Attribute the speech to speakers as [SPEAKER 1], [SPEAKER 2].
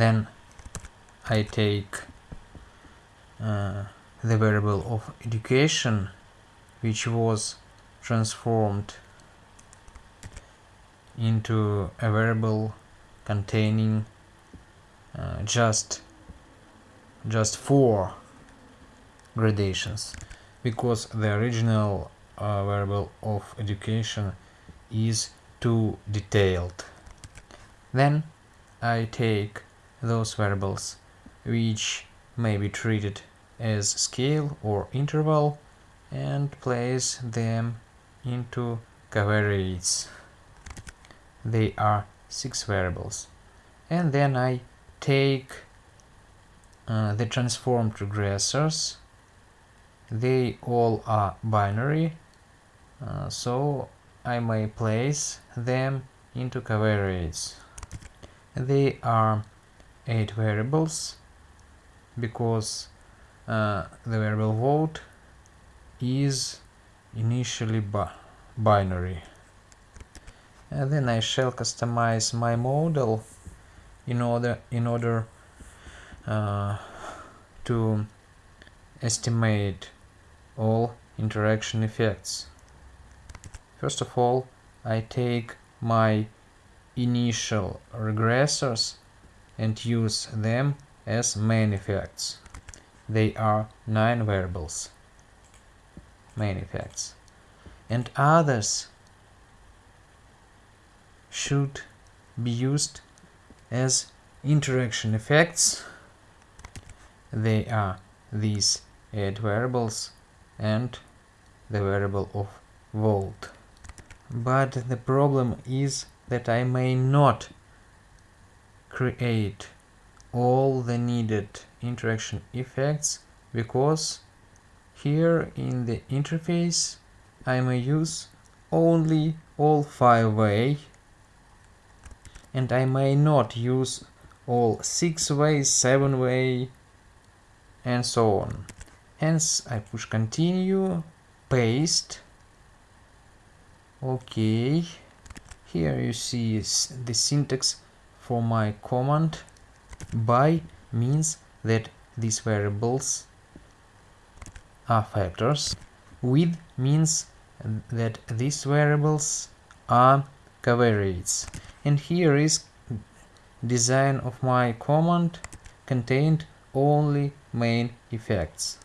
[SPEAKER 1] then I take uh, the variable of education which was transformed into a variable containing uh, just just four gradations because the original uh, variable of education is too detailed. Then I take those variables which may be treated as scale or interval and place them into covariates. They are six variables. And then I take uh, the transformed regressors. They all are binary, uh, so I may place them into covariates. They are eight variables because uh, the variable vote is initially bi binary. And then I shall customize my model in order in order uh, to estimate all interaction effects. First of all, I take my initial regressors and use them as main effects. They are nine variables, main effects. And others should be used as interaction effects. They are these eight variables and the variable of vote. But the problem is that I may not create all the needed interaction effects because here in the interface I may use only all five way and I may not use all six way, seven way and so on. Hence I push continue, paste, okay, here you see the syntax for my command by means that these variables are factors with means that these variables are covariates. And here is design of my command contained only main effects